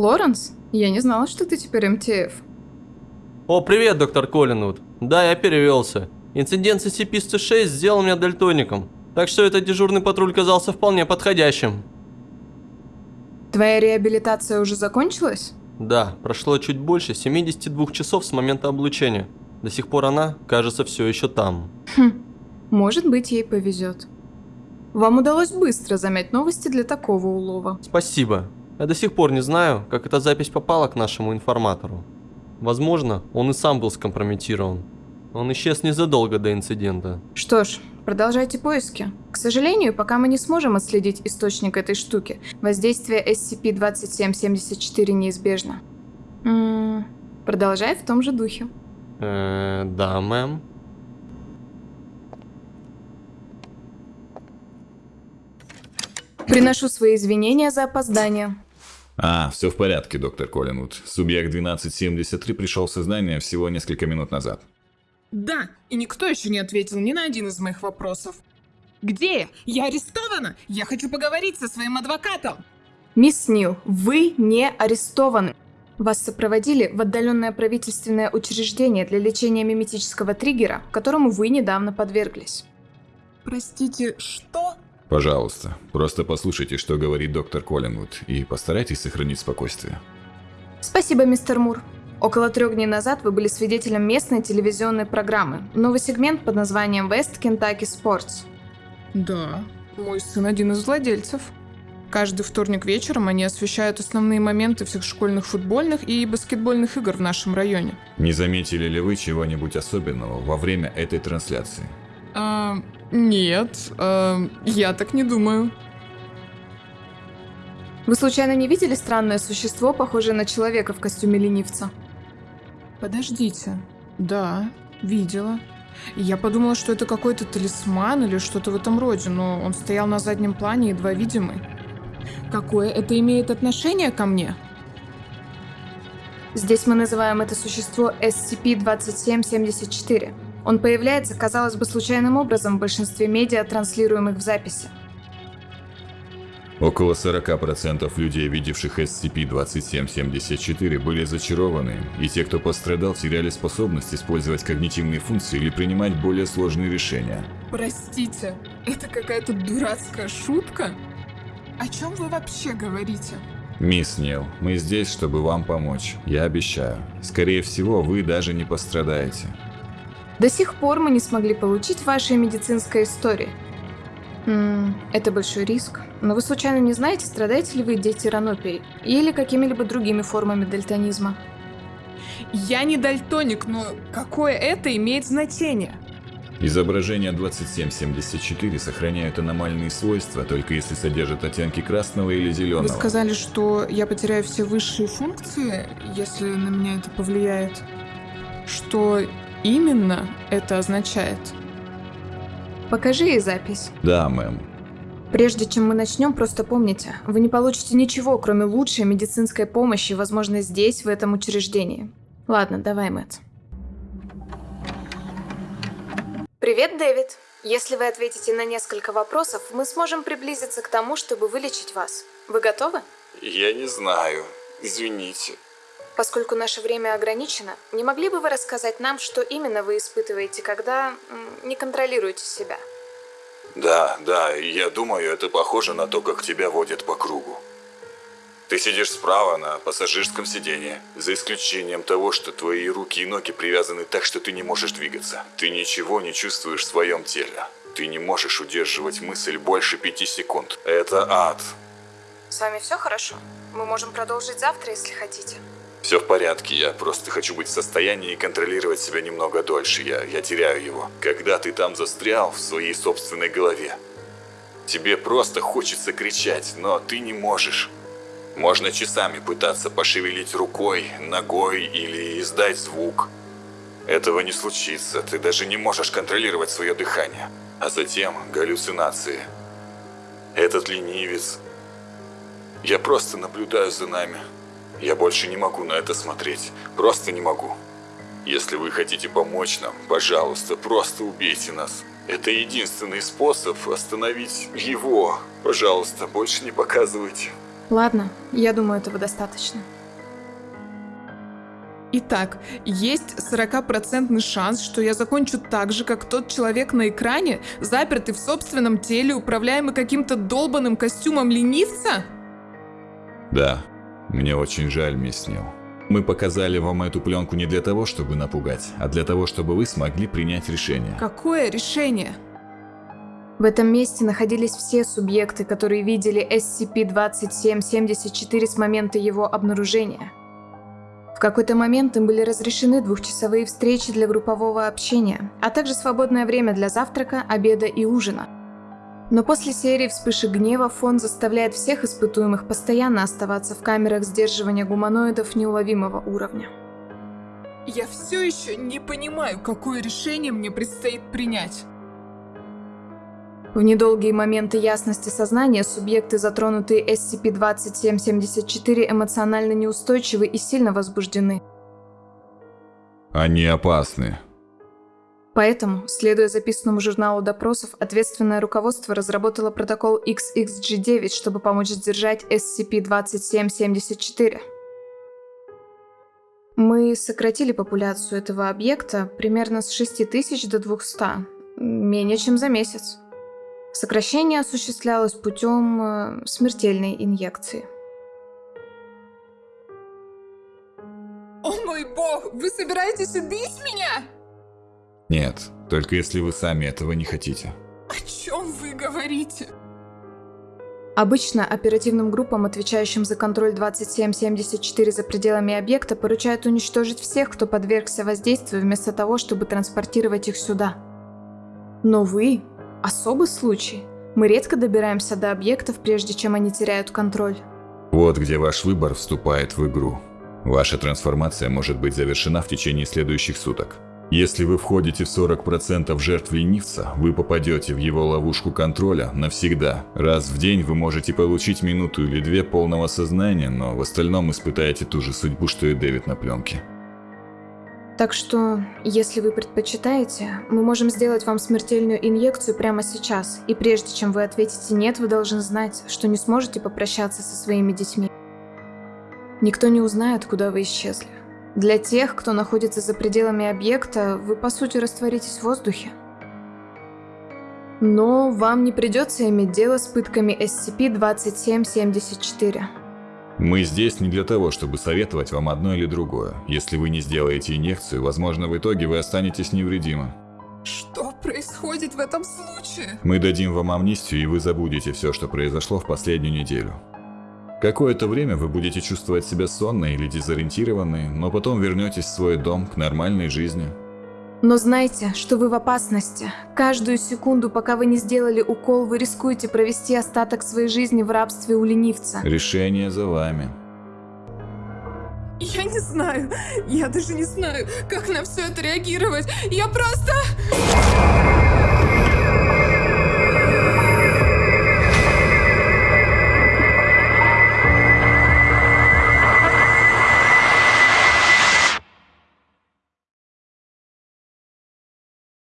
Лоренс, я не знала, что ты теперь МТФ. О, привет, доктор Коллинвуд. Да, я перевелся. Инцидент с SCP-106 сделал меня дальтоником, так что этот дежурный патруль казался вполне подходящим. Твоя реабилитация уже закончилась? Да, прошло чуть больше 72 часов с момента облучения. До сих пор она, кажется, все еще там. Хм, может быть, ей повезет. Вам удалось быстро замять новости для такого улова. Спасибо. Я до сих пор не знаю, как эта запись попала к нашему информатору. Возможно, он и сам был скомпрометирован. Он исчез незадолго до инцидента. Что ж, продолжайте поиски. К сожалению, пока мы не сможем отследить источник этой штуки, воздействие SCP-2774 неизбежно. М -м, продолжай в том же духе. Э, да, мэм. Приношу свои извинения за опоздание. А, все в порядке, доктор Коллинвуд. Субъект 1273 пришел в сознание всего несколько минут назад. Да, и никто еще не ответил ни на один из моих вопросов. Где я? Я арестована! Я хочу поговорить со своим адвокатом! Мисс Нил, вы не арестованы. Вас сопроводили в отдаленное правительственное учреждение для лечения миметического триггера, которому вы недавно подверглись. Простите, что? Пожалуйста, просто послушайте, что говорит доктор Коллинвуд, и постарайтесь сохранить спокойствие. Спасибо, мистер Мур. Около трех дней назад вы были свидетелем местной телевизионной программы. Новый сегмент под названием West Kentucky Sports. Да, мой сын один из владельцев. Каждый вторник вечером они освещают основные моменты всех школьных футбольных и баскетбольных игр в нашем районе. Не заметили ли вы чего-нибудь особенного во время этой трансляции? А, нет, а, я так не думаю. Вы случайно не видели странное существо, похожее на человека в костюме ленивца? Подождите. Да, видела. Я подумала, что это какой-то талисман или что-то в этом роде, но он стоял на заднем плане, едва видимый. Какое это имеет отношение ко мне? Здесь мы называем это существо SCP-2774. Он появляется, казалось бы, случайным образом в большинстве медиа, транслируемых в записи. Около 40% людей, видевших SCP-2774, были зачарованы, и те, кто пострадал, теряли способность использовать когнитивные функции или принимать более сложные решения. Простите, это какая-то дурацкая шутка? О чем вы вообще говорите? Мисс Нил, мы здесь, чтобы вам помочь. Я обещаю. Скорее всего, вы даже не пострадаете. До сих пор мы не смогли получить вашей медицинской истории. М это большой риск. Но вы случайно не знаете, страдаете ли вы детиранопией или какими-либо другими формами дальтонизма? Я не дальтоник, но какое это имеет значение? Изображения 2774 сохраняют аномальные свойства, только если содержат оттенки красного или зеленого. Вы сказали, что я потеряю все высшие функции, если на меня это повлияет. Что именно это означает? Покажи ей запись. Да, мэм. Прежде чем мы начнем, просто помните, вы не получите ничего, кроме лучшей медицинской помощи, возможно, здесь, в этом учреждении. Ладно, давай, Мэтт. Привет, Дэвид. Если вы ответите на несколько вопросов, мы сможем приблизиться к тому, чтобы вылечить вас. Вы готовы? Я не знаю. Извините. Поскольку наше время ограничено, не могли бы вы рассказать нам, что именно вы испытываете, когда не контролируете себя? Да, да, я думаю, это похоже на то, как тебя водят по кругу. Ты сидишь справа на пассажирском сиденье, за исключением того, что твои руки и ноги привязаны так, что ты не можешь двигаться. Ты ничего не чувствуешь в своем теле. Ты не можешь удерживать мысль больше пяти секунд. Это ад. С вами все хорошо? Мы можем продолжить завтра, если хотите. Все в порядке, я просто хочу быть в состоянии контролировать себя немного дольше, я, я теряю его. Когда ты там застрял в своей собственной голове, тебе просто хочется кричать, но ты не можешь. Можно часами пытаться пошевелить рукой, ногой или издать звук. Этого не случится, ты даже не можешь контролировать свое дыхание. А затем галлюцинации. Этот ленивец. Я просто наблюдаю за нами. Я больше не могу на это смотреть. Просто не могу. Если вы хотите помочь нам, пожалуйста, просто убейте нас. Это единственный способ остановить его. Пожалуйста, больше не показывайте. Ладно, я думаю, этого достаточно. Итак, есть 40% шанс, что я закончу так же, как тот человек на экране, запертый в собственном теле, управляемый каким-то долбанным костюмом ленивца? Да, мне очень жаль, мисс Нил. Мы показали вам эту пленку не для того, чтобы напугать, а для того, чтобы вы смогли принять решение. Какое решение? В этом месте находились все субъекты, которые видели SCP-2774 с момента его обнаружения. В какой-то момент им были разрешены двухчасовые встречи для группового общения, а также свободное время для завтрака, обеда и ужина. Но после серии вспышек гнева фонд заставляет всех испытуемых постоянно оставаться в камерах сдерживания гуманоидов неуловимого уровня. Я все еще не понимаю, какое решение мне предстоит принять. В недолгие моменты ясности сознания субъекты, затронутые SCP-2774, эмоционально неустойчивы и сильно возбуждены. Они опасны. Поэтому, следуя записанному журналу допросов, ответственное руководство разработало протокол XXG9, чтобы помочь сдержать SCP-2774. Мы сократили популяцию этого объекта примерно с 6000 до 200, менее чем за месяц. Сокращение осуществлялось путем э, смертельной инъекции. О мой бог, вы собираетесь убить меня? Нет, только если вы сами этого не хотите. О чем вы говорите? Обычно оперативным группам, отвечающим за контроль 2774 за пределами объекта, поручают уничтожить всех, кто подвергся воздействию, вместо того, чтобы транспортировать их сюда. Но вы – особый случай. Мы редко добираемся до объектов, прежде чем они теряют контроль. Вот где ваш выбор вступает в игру. Ваша трансформация может быть завершена в течение следующих суток. Если вы входите в 40% жертв ленивца, вы попадете в его ловушку контроля навсегда. Раз в день вы можете получить минуту или две полного сознания, но в остальном испытаете ту же судьбу, что и Дэвид на пленке. Так что, если вы предпочитаете, мы можем сделать вам смертельную инъекцию прямо сейчас, и прежде чем вы ответите «нет», вы должны знать, что не сможете попрощаться со своими детьми. Никто не узнает, куда вы исчезли. Для тех, кто находится за пределами объекта, вы по сути растворитесь в воздухе. Но вам не придется иметь дело с пытками SCP-2774. Мы здесь не для того, чтобы советовать вам одно или другое. Если вы не сделаете инъекцию, возможно, в итоге вы останетесь невредимы. Что происходит в этом случае? Мы дадим вам амнистию, и вы забудете все, что произошло в последнюю неделю. Какое-то время вы будете чувствовать себя сонной или дезориентированной, но потом вернетесь в свой дом к нормальной жизни. Но знайте, что вы в опасности. Каждую секунду, пока вы не сделали укол, вы рискуете провести остаток своей жизни в рабстве у ленивца. Решение за вами. Я не знаю, я даже не знаю, как на все это реагировать. Я просто...